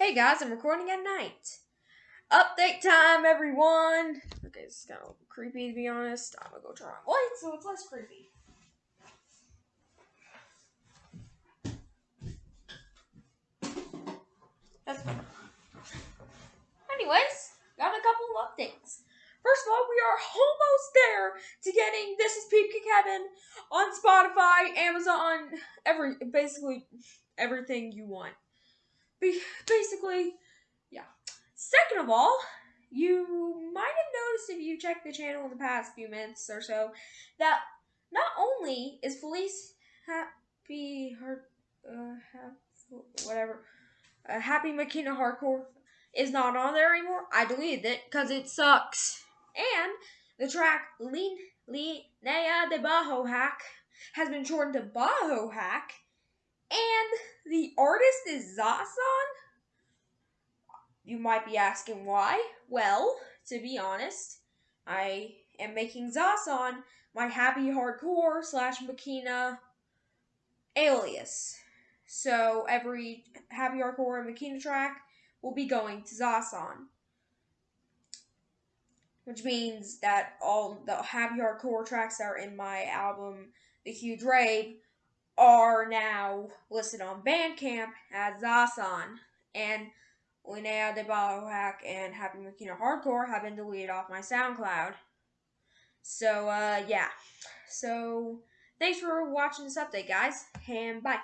Hey guys, I'm recording at night. Update time, everyone. Okay, it's kind of creepy to be honest. I'm gonna go turn on lights so it's less creepy. That's. Anyways, got a couple of updates. First of all, we are almost there to getting This Is Peepka Kevin on Spotify, Amazon, every basically everything you want. Basically, yeah. Second of all, you might have noticed if you checked the channel in the past few minutes or so that not only is Felice happy, her, uh, whatever, uh, Happy Makina Hardcore is not on there anymore. I deleted it because it sucks. And the track Lean Linea de Bajo Hack has been shortened to Bajo Hack. And artist is Zasan. You might be asking why. Well, to be honest, I am making Zasan my happy hardcore slash Makina alias. So every happy hardcore and Makina track will be going to Zasan. Which means that all the happy hardcore tracks that are in my album, The Huge Rave, are now listed on Bandcamp as Zasan. And Linnea de Biohack and Happy Makina Hardcore have been deleted off my SoundCloud. So, uh, yeah. So, thanks for watching this update, guys, and bye.